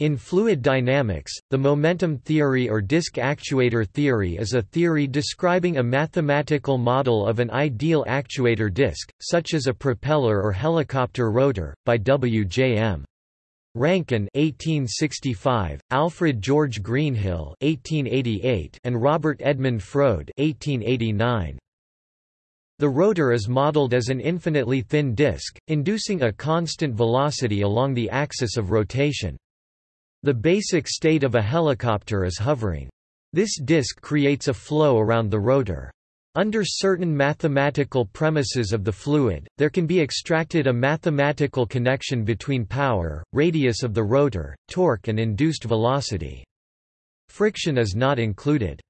In fluid dynamics, the momentum theory or disk actuator theory is a theory describing a mathematical model of an ideal actuator disk, such as a propeller or helicopter rotor, by W. J. M. Rankine 1865, Alfred George Greenhill 1888, and Robert Edmund Froude 1889. The rotor is modeled as an infinitely thin disk, inducing a constant velocity along the axis of rotation. The basic state of a helicopter is hovering. This disk creates a flow around the rotor. Under certain mathematical premises of the fluid, there can be extracted a mathematical connection between power, radius of the rotor, torque and induced velocity. Friction is not included.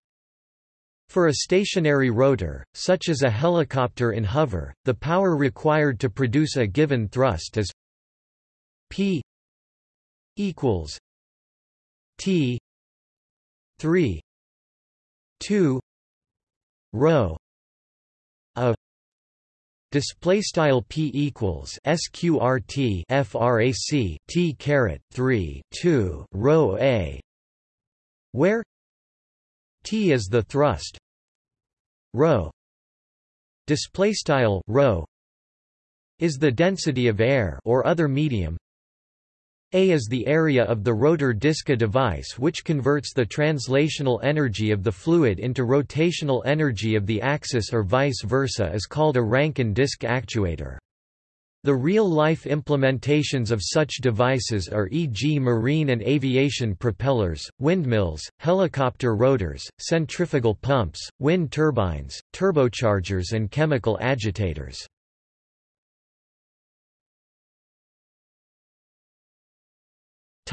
For a stationary rotor, such as a helicopter in hover, the power required to produce a given thrust is p equals T three two rho a display style p equals sqrt frac t caret 3 2 rho a where t is the thrust rho display style rho is the density of air or other medium a is the area of the rotor Diska device which converts the translational energy of the fluid into rotational energy of the axis or vice versa is called a Rankine disk actuator. The real-life implementations of such devices are e.g. marine and aviation propellers, windmills, helicopter rotors, centrifugal pumps, wind turbines, turbochargers and chemical agitators.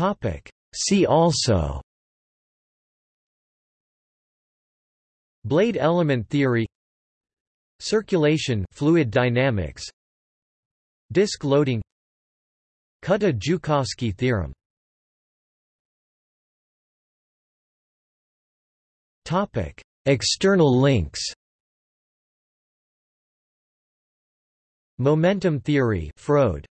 Topic. See also. Blade element theory. Circulation fluid dynamics. Disk loading. Kutta-Joukowski theorem. Topic. External links. Momentum theory Froude